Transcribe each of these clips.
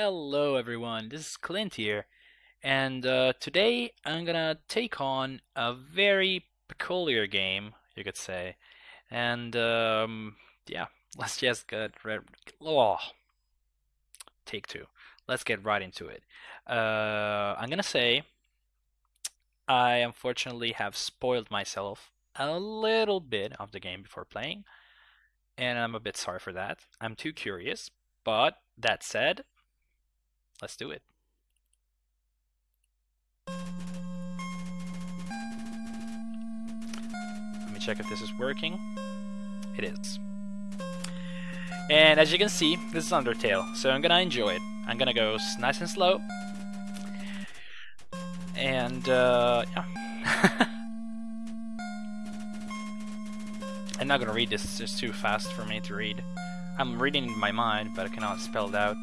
Hello everyone, this is Clint here, and uh, today I'm gonna take on a very peculiar game, you could say, and um, yeah, let's just get right. Oh, take two. Let's get right into it. Uh, I'm gonna say I unfortunately have spoiled myself a little bit of the game before playing, and I'm a bit sorry for that. I'm too curious, but that said, let's do it. Let me check if this is working. It is. And as you can see, this is Undertale, so I'm gonna enjoy it. I'm gonna go nice and slow. And, uh, yeah. I'm not gonna read this, it's too fast for me to read. I'm reading in my mind, but I cannot spell it out.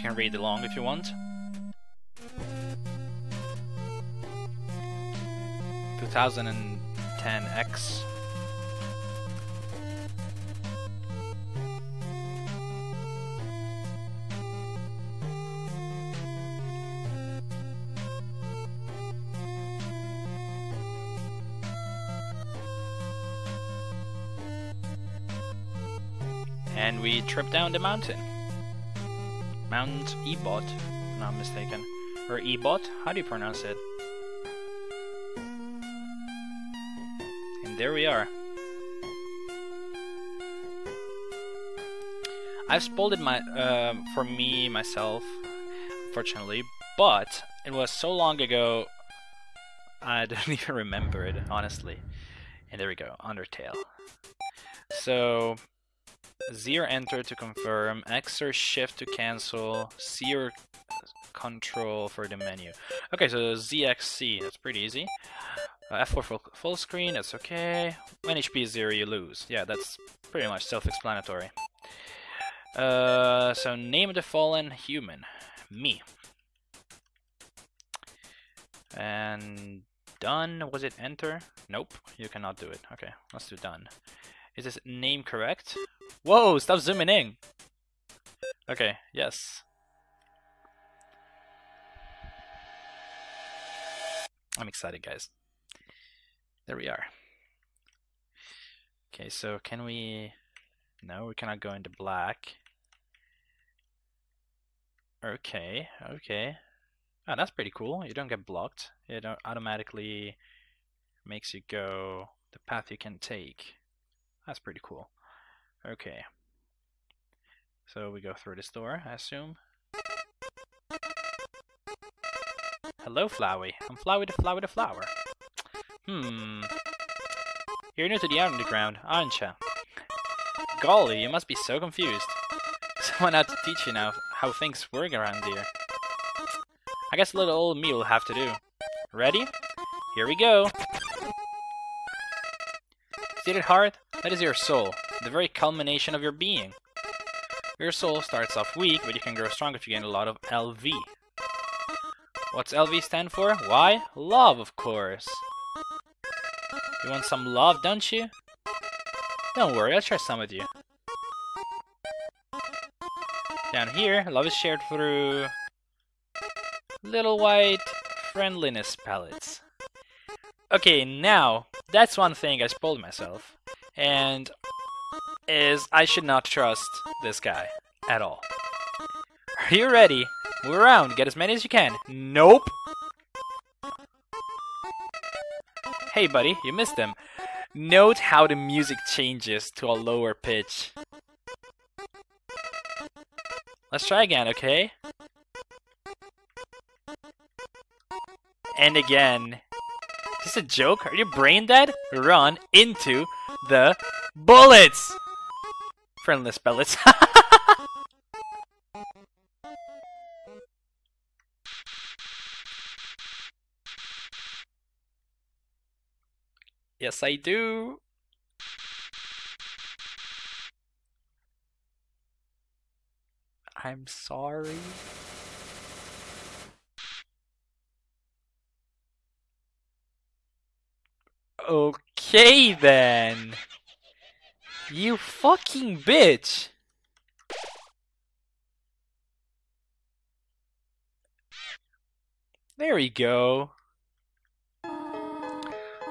You can read along if you want. Two thousand and ten X. And we trip down the mountain. Mount Ebot, not mistaken. Or Ebot? How do you pronounce it? And there we are. I've spoiled it my, uh, for me, myself, fortunately, but it was so long ago, I don't even remember it, honestly. And there we go, Undertale. So, Z or enter to confirm, X or shift to cancel, C or control for the menu. Okay, so ZXC, that's pretty easy. Uh, F4 full, full screen, that's okay. When HP is 0, you lose. Yeah, that's pretty much self-explanatory. Uh, so name the fallen human. Me. And done. Was it enter? Nope, you cannot do it. Okay, let's do done. Is this name correct? Whoa, stop zooming in. Okay, yes. I'm excited, guys. There we are. Okay, so can we... No, we cannot go into black. Okay, okay. Oh, that's pretty cool. You don't get blocked. It automatically makes you go the path you can take. That's pretty cool. Okay. So we go through this door, I assume. Hello, Flowey. I'm Flowey the Flowey the Flower. Hmm. You're new to the underground, aren't you? Golly, you must be so confused. Someone had to teach you now how things work around here. I guess a little old me will have to do. Ready? Here we go! See it heart? That is your soul, the very culmination of your being. Your soul starts off weak, but you can grow strong if you gain a lot of LV. What's LV stand for? Why? Love, of course. You want some love, don't you? Don't worry, I'll share some with you. Down here, love is shared through little white friendliness pellets. Okay, now, that's one thing I spoiled myself. And is I should not trust this guy at all. Are you ready? Move around, get as many as you can. Nope! Hey buddy, you missed them. Note how the music changes to a lower pitch. Let's try again, okay? And again. Is this a joke? Are you brain dead? Run into the bullets! Friendless pellets. yes, I do. I'm sorry. Okay Okay then. You fucking bitch. There we go.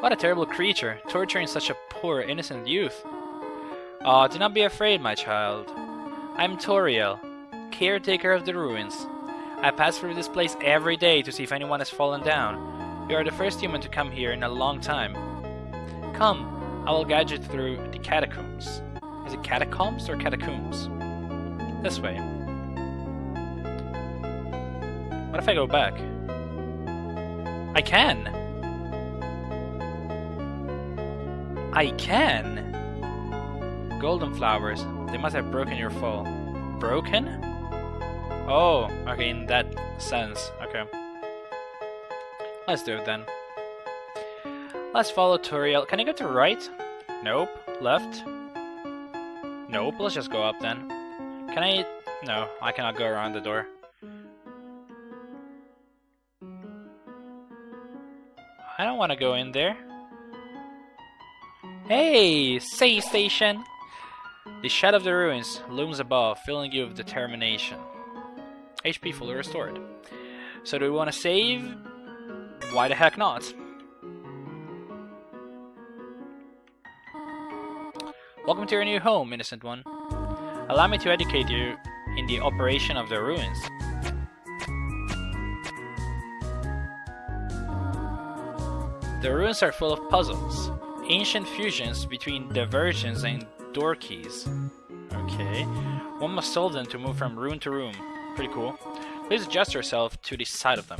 What a terrible creature, torturing such a poor innocent youth. Ah, oh, do not be afraid, my child. I'm Toriel, caretaker of the ruins. I pass through this place every day to see if anyone has fallen down. You are the first human to come here in a long time. Come, I will guide you through the catacombs. Is it catacombs or catacombs? This way. What if I go back? I can! I can! Golden flowers. They must have broken your fall. Broken? Oh, okay, in that sense. Okay. Let's do it then. Let's follow Toriel. Can I go to right? Nope. Left? Nope. Let's just go up then. Can I... No, I cannot go around the door. I don't want to go in there. Hey, say station! The shadow of the ruins looms above, filling you with determination. HP fully restored. So do we want to save? Why the heck not? Welcome to your new home, innocent one. Allow me to educate you in the operation of the ruins. The ruins are full of puzzles, ancient fusions between diversions and door keys. Okay, one must solve them to move from room to room. Pretty cool. Please adjust yourself to the side of them.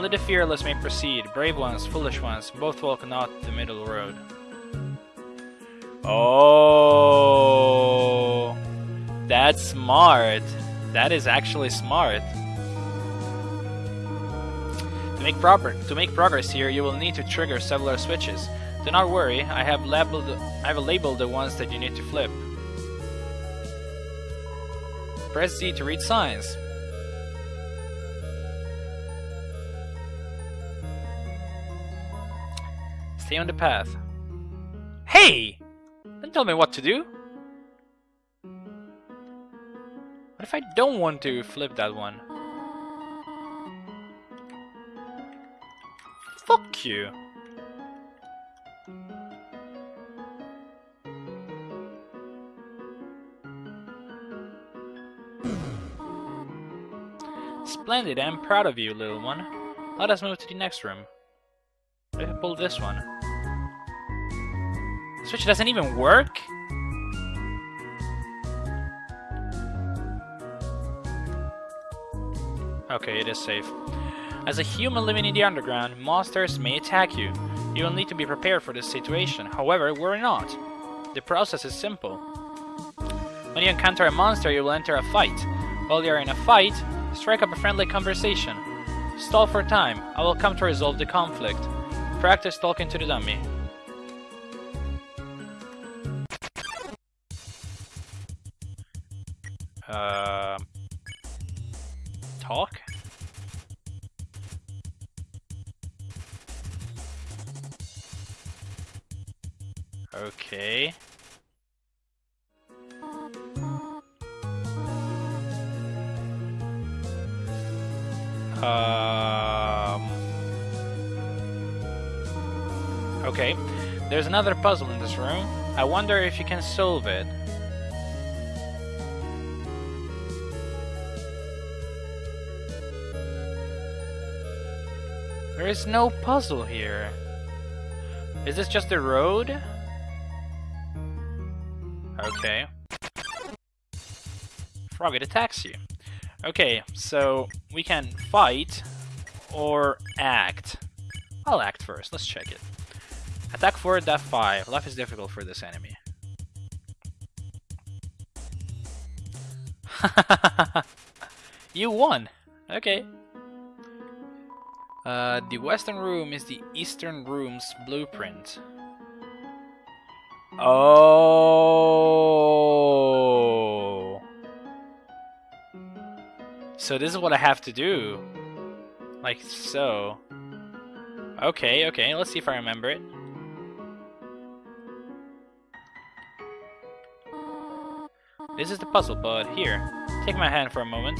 Only the fearless may proceed, brave ones, foolish ones, both walk not the middle road. Oh, that's smart. That is actually smart. To make, proper, to make progress here, you will need to trigger several switches. Do not worry, I have labeled I have labeled the ones that you need to flip. Press Z to read signs. Stay on the path. Hey! Don't tell me what to do! What if I don't want to flip that one? Fuck you! Splendid, I'm proud of you, little one. Let us move to the next room. I pull this one? Switch doesn't even work? Okay, it is safe. As a human living in the underground, monsters may attack you. You will need to be prepared for this situation. However, we're not. The process is simple. When you encounter a monster, you will enter a fight. While you are in a fight, strike up a friendly conversation. Stall for time. I will come to resolve the conflict. Practice talking to the dummy. Uh, talk? Okay. Um. Okay. There's another puzzle in this room. I wonder if you can solve it. There is no puzzle here. Is this just a road? Okay. Frog, it attacks you. Okay, so we can fight or act. I'll act first, let's check it. Attack 4, death 5. Life is difficult for this enemy. you won! Okay. Uh, the western room is the eastern room's blueprint. Oh. So this is what I have to do. Like so. Okay, okay, let's see if I remember it. This is the puzzle, but here, take my hand for a moment.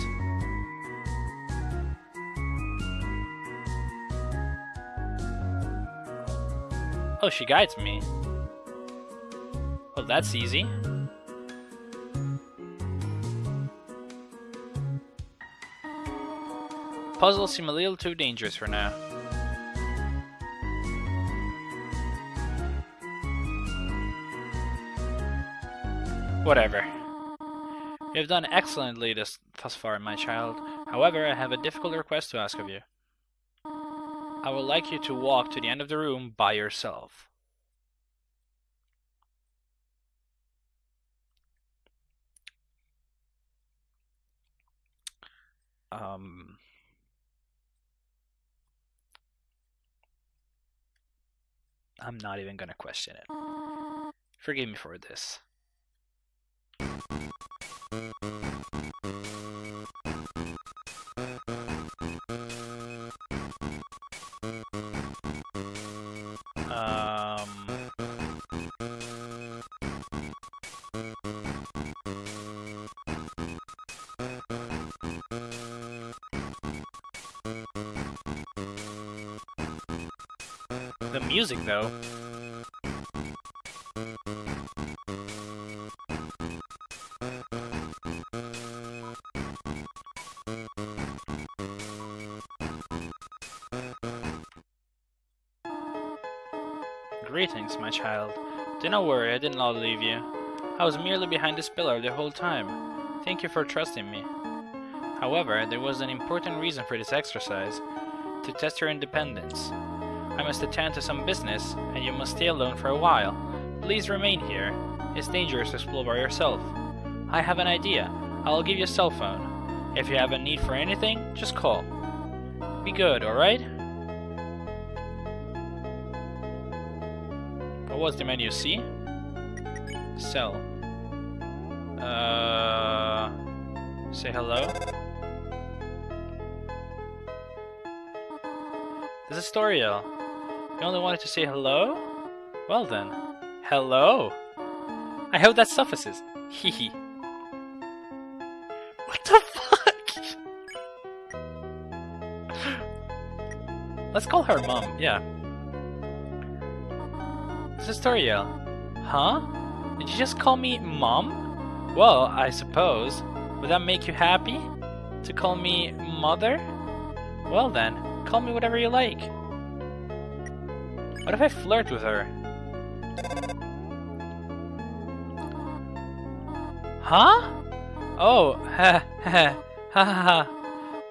Oh, she guides me. Oh, that's easy. Puzzles seem a little too dangerous for now. Whatever. You have done excellently this, thus far, my child. However, I have a difficult request to ask of you. I would like you to walk to the end of the room by yourself. Um... I'm not even gonna question it. Forgive me for this. Music, though. Greetings, my child. Do not worry, I did not leave you. I was merely behind this pillar the whole time. Thank you for trusting me. However, there was an important reason for this exercise, to test your independence. I must attend to some business, and you must stay alone for a while. Please remain here. It's dangerous to explore by yourself. I have an idea. I'll give you a cell phone. If you have a need for anything, just call. Be good, alright? What was the menu C? Cell. Uh, say hello. This is Storiel. You only wanted to say hello? Well then, hello. I hope that suffices. Hehe. what the fuck? Let's call her mom, yeah. This is Toriel. Huh? Did you just call me mom? Well, I suppose. Would that make you happy? To call me mother? Well then, call me whatever you like. What if I flirt with her? Huh? Oh, ha ha ha ha.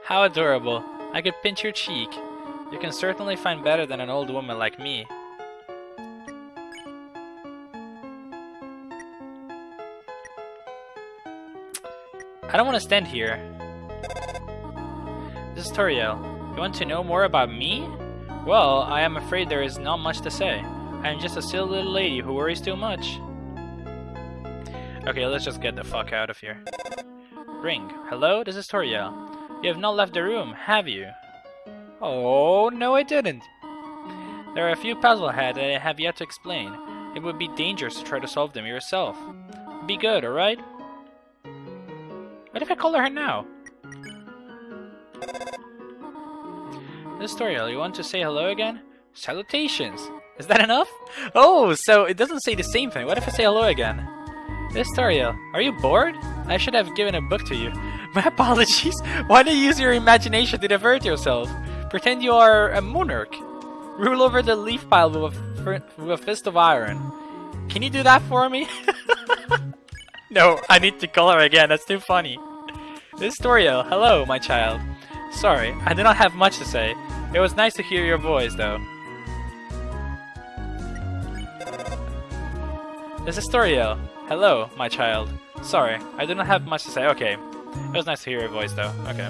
How adorable. I could pinch your cheek. You can certainly find better than an old woman like me. I don't want to stand here. This is Toriel. You want to know more about me? Well, I am afraid there is not much to say. I am just a silly little lady who worries too much. Okay, let's just get the fuck out of here. Ring. Hello, this is Toriel. You have not left the room, have you? Oh, no I didn't. There are a few puzzle heads that I have yet to explain. It would be dangerous to try to solve them yourself. Be good, alright? What if I call her now? This Toriel, you want to say hello again? Salutations! Is that enough? Oh, so it doesn't say the same thing. What if I say hello again? This Toriel, are you bored? I should have given a book to you. My apologies. Why you use your imagination to divert yourself? Pretend you are a monarch. Rule over the leaf pile with a, with a fist of iron. Can you do that for me? no, I need to call her again. That's too funny. This is Toriel. Hello, my child. Sorry, I do not have much to say. It was nice to hear your voice, though. This is Toriel. Hello, my child. Sorry, I do not have much to say. Okay. It was nice to hear your voice, though. Okay.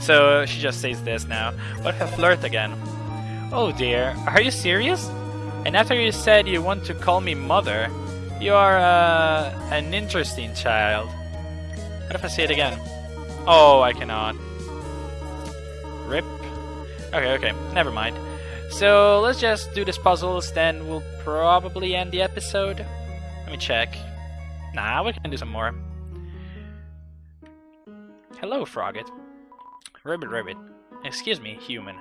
So, she just says this now. What if I flirt again? Oh dear, are you serious? And after you said you want to call me mother, you are, uh, an interesting child. What if I say it again? Oh, I cannot. Rip. Okay, okay, never mind. So let's just do these puzzles, then we'll probably end the episode. Let me check. Nah, we can do some more. Hello, Froggit. Ribbit Ribbit. Excuse me, human.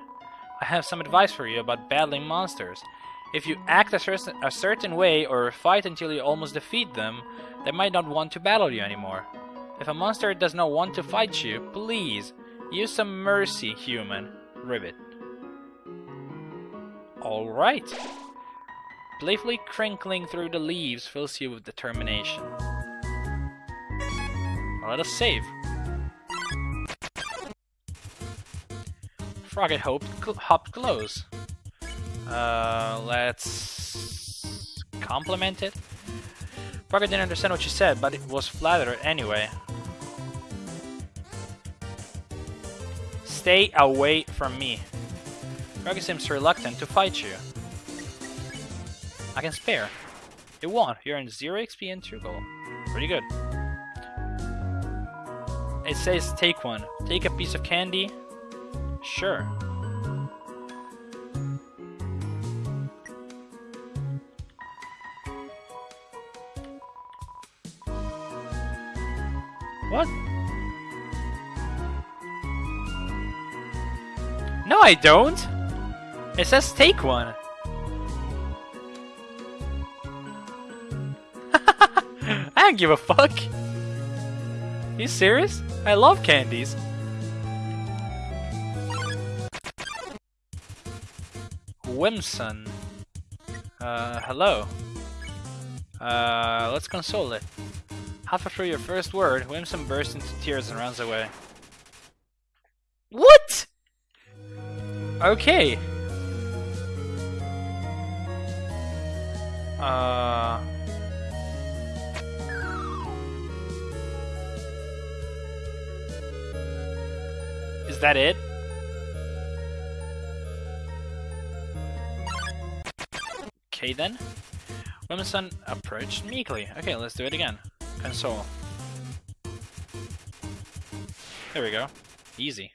I have some advice for you about battling monsters. If you act a, cer a certain way or fight until you almost defeat them, they might not want to battle you anymore. If a monster does not want to fight you, please use some mercy, human. Ribbit. Alright. Playfully crinkling through the leaves fills you with determination. let us save. Froggit hoped, cl hopped close. Uh, let's compliment it. Froggit didn't understand what she said, but it was flattered anyway. Stay away from me. Froggit seems reluctant to fight you. I can spare. You won. You're in 0 XP and 2 gold. Pretty good. It says take one. Take a piece of candy. Sure. I don't! It says take one. I don't give a fuck. You serious? I love candies. Whimsun. Uh, hello. Uh, let's console it. Halfway through your first word, Whimsun bursts into tears and runs away. Okay. Uh... Is that it? Okay then. Whimsun approached meekly. Okay, let's do it again. Console. There we go. Easy.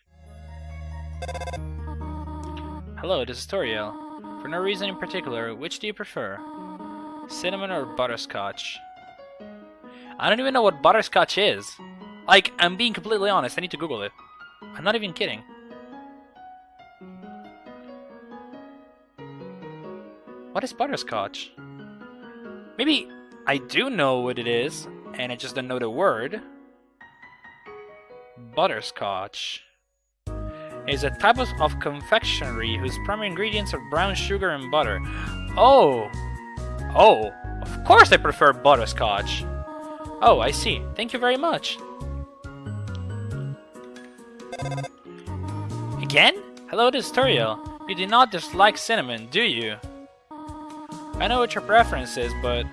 Hello, this is Toriel. For no reason in particular, which do you prefer? Cinnamon or butterscotch? I don't even know what butterscotch is. Like, I'm being completely honest, I need to Google it. I'm not even kidding. What is butterscotch? Maybe I do know what it is, and I just don't know the word. Butterscotch is a type of, confectionery whose primary ingredients are brown sugar and butter. Oh! Oh, of course I prefer butterscotch. Oh, I see. Thank you very much. Again? Hello, this is Toriel. You do not dislike cinnamon, do you? I know what your preference is, but...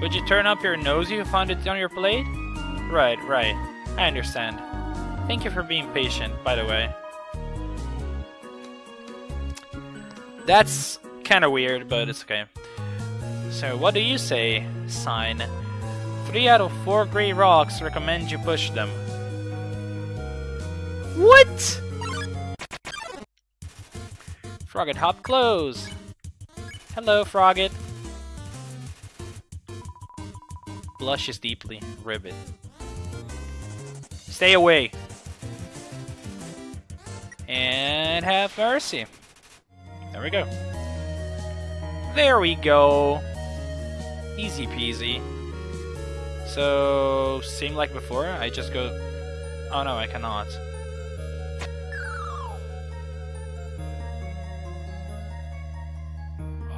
Would you turn up your nose if you found it on your plate? Right, right. I understand. Thank you for being patient, by the way. That's kinda weird, but it's okay. So, what do you say, sign? Three out of four gray rocks recommend you push them. What? Froggit hop close. Hello, Froggit. Blushes deeply. Ribbit. Stay away. And have mercy. There we go. There we go. Easy peasy. So, same like before, I just go... Oh no, I cannot.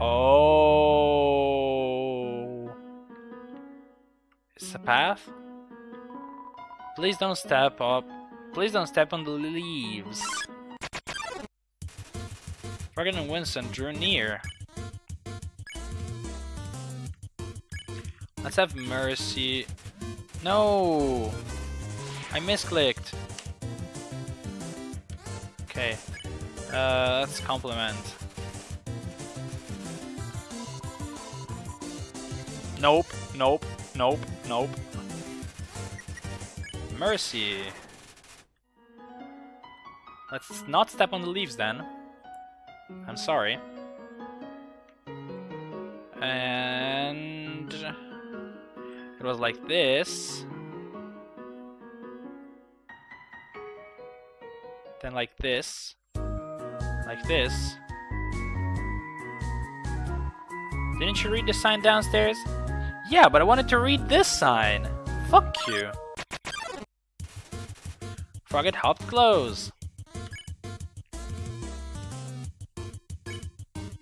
Oh. It's a path? Please don't step up. Please don't step on the leaves. Froggit and Whimsun drew near. Let's have mercy. No! I misclicked. Okay. Uh, let's compliment. Nope, nope, nope, nope. Mercy. Let's not step on the leaves then. I'm sorry. And... It was like this. then like this, like this. Didn't you read the sign downstairs? Yeah, but I wanted to read this sign. Fuck you. Froggit hopped close.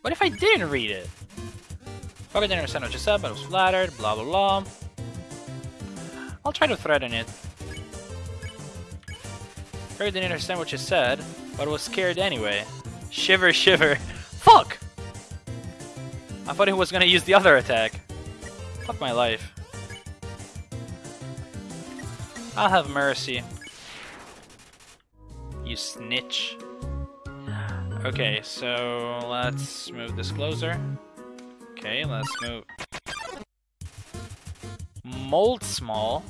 What if I didn't read it? Froggit didn't understand what you said, but I was flattered, blah blah blah. I'll try to threaten it. Froggit didn't understand what you said, but was scared anyway. Shiver, shiver. Fuck! I thought he was gonna use the other attack. Fuck my life. I'll have mercy. You snitch. Okay, so let's move this closer. Okay, let's move. Moldsmal?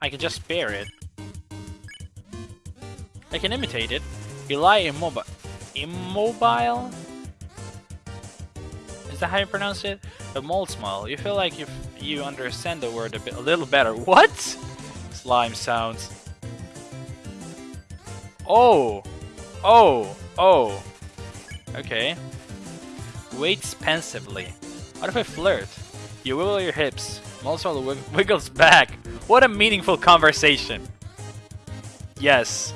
I can just spare it. I can imitate it. You lie immobile. Immobile? Is that how you pronounce it? The Moldsmal. You feel like you you understand the word a bit, a little better. What? Slime sounds. Oh, oh, oh. Okay. Waits pensively. What if I flirt? You wiggle your hips. Wig wiggles back. What a meaningful conversation. Yes.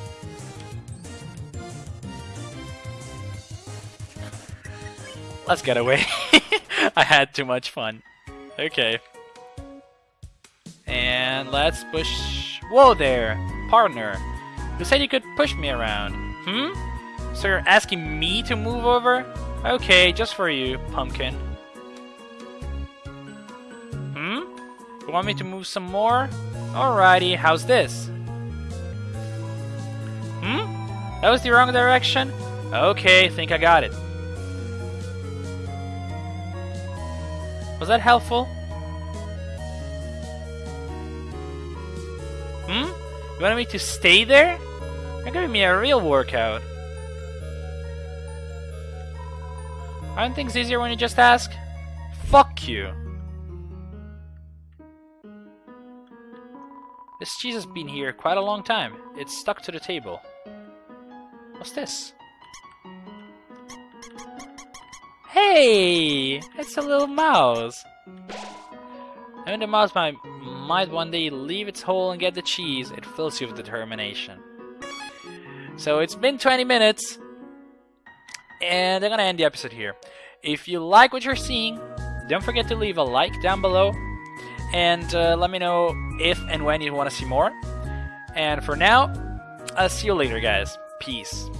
Let's get away. I had too much fun. Okay. And let's push... Whoa there, partner. You said you could push me around. Hmm? So you're asking me to move over? Okay, just for you, pumpkin. Hmm? You want me to move some more? Alrighty, how's this? Hmm? That was the wrong direction? Okay, think I got it. Was that helpful? You wanted me to stay there? You're giving me a real workout. Aren't things easier when you just ask? Fuck you. This cheese has been here quite a long time. It's stuck to the table. What's this? Hey! It's a little mouse. I And the mouse might, might one day leave its hole and get the cheese. It fills you with determination. So it's been 20 minutes. And I'm gonna end the episode here. If you like what you're seeing, don't forget to leave a like down below. And uh, let me know if and when you want to see more. And for now, I'll see you later, guys. Peace.